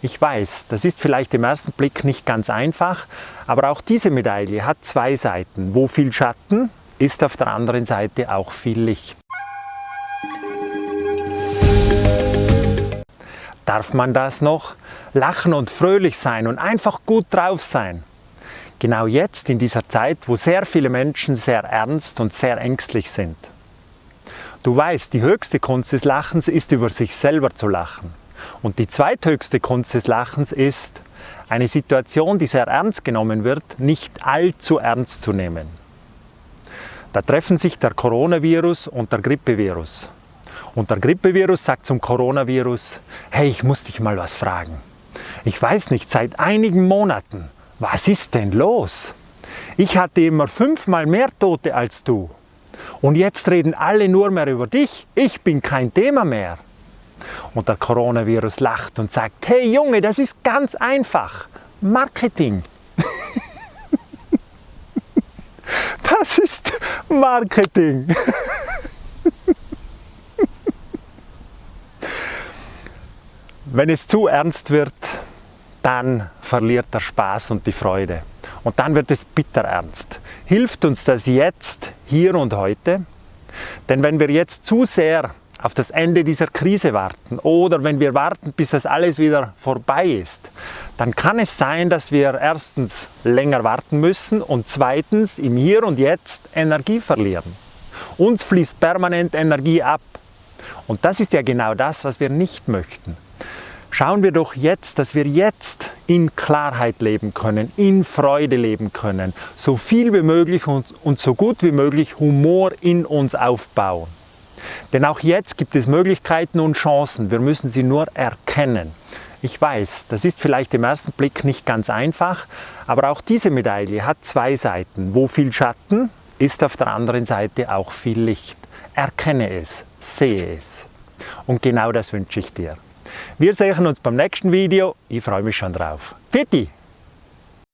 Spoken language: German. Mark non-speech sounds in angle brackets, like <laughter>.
Ich weiß, das ist vielleicht im ersten Blick nicht ganz einfach, aber auch diese Medaille hat zwei Seiten. Wo viel Schatten, ist auf der anderen Seite auch viel Licht. Darf man das noch? Lachen und fröhlich sein und einfach gut drauf sein. Genau jetzt in dieser Zeit, wo sehr viele Menschen sehr ernst und sehr ängstlich sind. Du weißt, die höchste Kunst des Lachens ist über sich selber zu lachen. Und die zweithöchste Kunst des Lachens ist, eine Situation, die sehr ernst genommen wird, nicht allzu ernst zu nehmen. Da treffen sich der Coronavirus und der Grippevirus. Und der Grippevirus sagt zum Coronavirus, hey, ich muss dich mal was fragen. Ich weiß nicht, seit einigen Monaten was ist denn los? Ich hatte immer fünfmal mehr Tote als du. Und jetzt reden alle nur mehr über dich. Ich bin kein Thema mehr. Und der Coronavirus lacht und sagt, hey Junge, das ist ganz einfach. Marketing. <laughs> das ist Marketing. <laughs> Wenn es zu ernst wird, dann verliert der Spaß und die Freude. Und dann wird es bitter ernst. Hilft uns das jetzt, hier und heute? Denn wenn wir jetzt zu sehr auf das Ende dieser Krise warten oder wenn wir warten, bis das alles wieder vorbei ist, dann kann es sein, dass wir erstens länger warten müssen und zweitens im Hier und Jetzt Energie verlieren. Uns fließt permanent Energie ab. Und das ist ja genau das, was wir nicht möchten. Schauen wir doch jetzt, dass wir jetzt in Klarheit leben können, in Freude leben können, so viel wie möglich und, und so gut wie möglich Humor in uns aufbauen. Denn auch jetzt gibt es Möglichkeiten und Chancen, wir müssen sie nur erkennen. Ich weiß, das ist vielleicht im ersten Blick nicht ganz einfach, aber auch diese Medaille hat zwei Seiten. Wo viel Schatten, ist auf der anderen Seite auch viel Licht. Erkenne es, sehe es. Und genau das wünsche ich dir. Wir sehen uns beim nächsten Video. Ich freue mich schon drauf. Fitti!